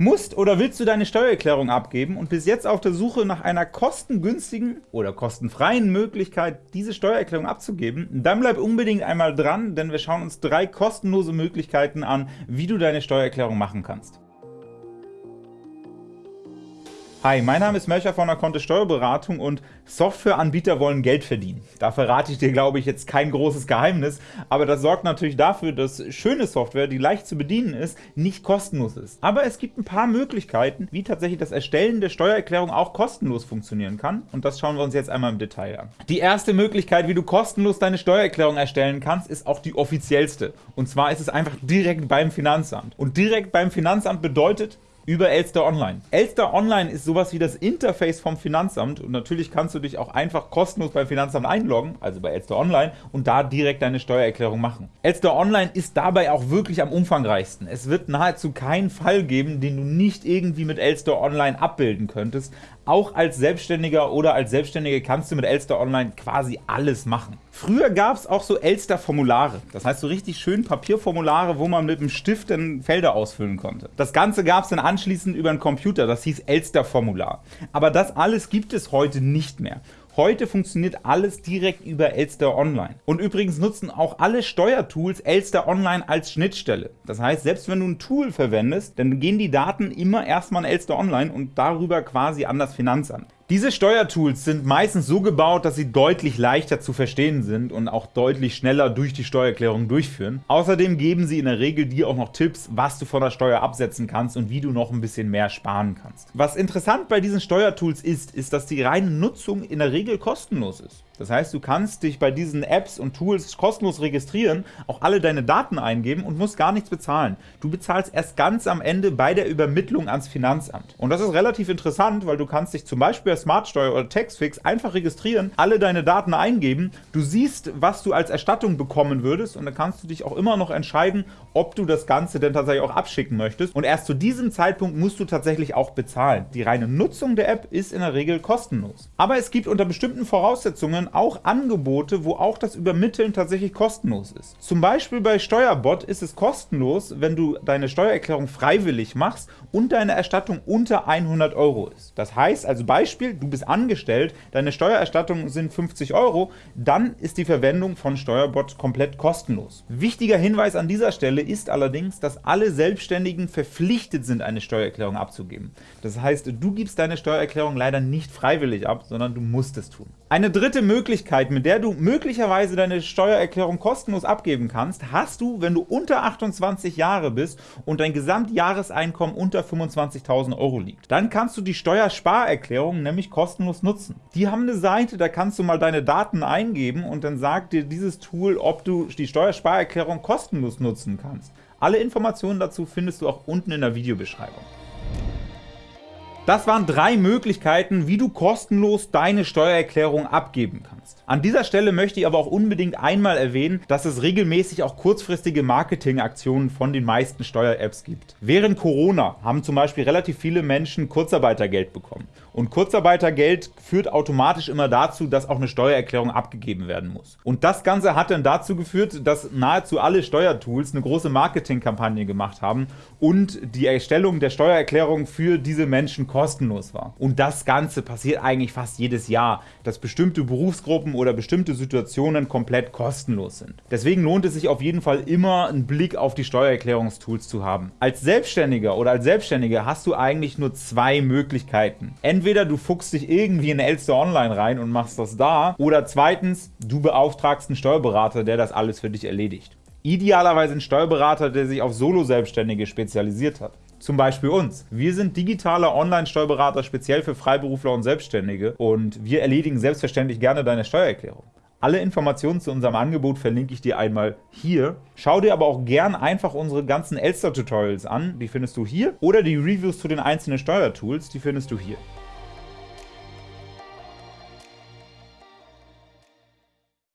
Musst oder willst du deine Steuererklärung abgeben und bist jetzt auf der Suche nach einer kostengünstigen oder kostenfreien Möglichkeit, diese Steuererklärung abzugeben? Dann bleib unbedingt einmal dran, denn wir schauen uns drei kostenlose Möglichkeiten an, wie du deine Steuererklärung machen kannst. Hi, mein Name ist Melcher von der Kontist Steuerberatung und Softwareanbieter wollen Geld verdienen. Da verrate ich dir, glaube ich, jetzt kein großes Geheimnis, aber das sorgt natürlich dafür, dass schöne Software, die leicht zu bedienen ist, nicht kostenlos ist. Aber es gibt ein paar Möglichkeiten, wie tatsächlich das Erstellen der Steuererklärung auch kostenlos funktionieren kann und das schauen wir uns jetzt einmal im Detail an. Die erste Möglichkeit, wie du kostenlos deine Steuererklärung erstellen kannst, ist auch die offiziellste. Und zwar ist es einfach direkt beim Finanzamt. Und direkt beim Finanzamt bedeutet, über Elster Online. Elster Online ist sowas wie das Interface vom Finanzamt und natürlich kannst du dich auch einfach kostenlos beim Finanzamt einloggen, also bei Elster Online, und da direkt deine Steuererklärung machen. Elster Online ist dabei auch wirklich am umfangreichsten. Es wird nahezu keinen Fall geben, den du nicht irgendwie mit Elster Online abbilden könntest. Auch als Selbstständiger oder als Selbstständige kannst du mit Elster Online quasi alles machen. Früher gab es auch so Elster-Formulare, das heißt so richtig schön Papierformulare, wo man mit dem Stift dann Felder ausfüllen konnte. Das Ganze gab es dann anschließend über einen Computer, das hieß Elster-Formular. Aber das alles gibt es heute nicht mehr. Heute funktioniert alles direkt über Elster Online. Und übrigens nutzen auch alle Steuertools Elster Online als Schnittstelle. Das heißt, selbst wenn du ein Tool verwendest, dann gehen die Daten immer erstmal an Elster Online und darüber quasi an das Finanzamt. Diese Steuertools sind meistens so gebaut, dass sie deutlich leichter zu verstehen sind und auch deutlich schneller durch die Steuererklärung durchführen. Außerdem geben sie in der Regel dir auch noch Tipps, was du von der Steuer absetzen kannst und wie du noch ein bisschen mehr sparen kannst. Was interessant bei diesen Steuertools ist, ist, dass die reine Nutzung in der Regel kostenlos ist. Das heißt, du kannst dich bei diesen Apps und Tools kostenlos registrieren, auch alle deine Daten eingeben und musst gar nichts bezahlen. Du bezahlst erst ganz am Ende bei der Übermittlung ans Finanzamt. Und das ist relativ interessant, weil du kannst dich zum Beispiel bei Smartsteuer oder Taxfix einfach registrieren, alle deine Daten eingeben, du siehst, was du als Erstattung bekommen würdest und dann kannst du dich auch immer noch entscheiden, ob du das Ganze denn tatsächlich auch abschicken möchtest. Und erst zu diesem Zeitpunkt musst du tatsächlich auch bezahlen. Die reine Nutzung der App ist in der Regel kostenlos. Aber es gibt unter bestimmten Voraussetzungen auch Angebote, wo auch das Übermitteln tatsächlich kostenlos ist. Zum Beispiel bei Steuerbot ist es kostenlos, wenn du deine Steuererklärung freiwillig machst und deine Erstattung unter 100 Euro ist. Das heißt also Beispiel, du bist angestellt, deine Steuererstattung sind 50 Euro, dann ist die Verwendung von Steuerbot komplett kostenlos. Wichtiger Hinweis an dieser Stelle ist allerdings, dass alle Selbstständigen verpflichtet sind, eine Steuererklärung abzugeben. Das heißt, du gibst deine Steuererklärung leider nicht freiwillig ab, sondern du musst es tun. Eine dritte Möglichkeit, mit der du möglicherweise deine Steuererklärung kostenlos abgeben kannst, hast du, wenn du unter 28 Jahre bist und dein Gesamtjahreseinkommen unter 25.000 Euro liegt. Dann kannst du die Steuersparerklärung nämlich kostenlos nutzen. Die haben eine Seite, da kannst du mal deine Daten eingeben und dann sagt dir dieses Tool, ob du die Steuersparerklärung kostenlos nutzen kannst. Alle Informationen dazu findest du auch unten in der Videobeschreibung. Das waren drei Möglichkeiten, wie du kostenlos deine Steuererklärung abgeben kannst. An dieser Stelle möchte ich aber auch unbedingt einmal erwähnen, dass es regelmäßig auch kurzfristige Marketingaktionen von den meisten Steuer-Apps gibt. Während Corona haben zum Beispiel relativ viele Menschen Kurzarbeitergeld bekommen. Und Kurzarbeitergeld führt automatisch immer dazu, dass auch eine Steuererklärung abgegeben werden muss. Und das Ganze hat dann dazu geführt, dass nahezu alle Steuertools eine große Marketingkampagne gemacht haben und die Erstellung der Steuererklärung für diese Menschen kostenlos war. Und das Ganze passiert eigentlich fast jedes Jahr, dass bestimmte Berufsgruppen oder bestimmte Situationen komplett kostenlos sind. Deswegen lohnt es sich auf jeden Fall immer, einen Blick auf die Steuererklärungstools zu haben. Als Selbstständiger oder als Selbstständige hast du eigentlich nur zwei Möglichkeiten. Entweder du fuchst dich irgendwie in Elster Online rein und machst das da, oder zweitens, du beauftragst einen Steuerberater, der das alles für dich erledigt. Idealerweise ein Steuerberater, der sich auf Solo-Selbstständige spezialisiert hat. Zum Beispiel uns. Wir sind digitaler Online-Steuerberater speziell für Freiberufler und Selbstständige und wir erledigen selbstverständlich gerne deine Steuererklärung. Alle Informationen zu unserem Angebot verlinke ich dir einmal hier. Schau dir aber auch gern einfach unsere ganzen Elster-Tutorials an, die findest du hier, oder die Reviews zu den einzelnen Steuertools, die findest du hier.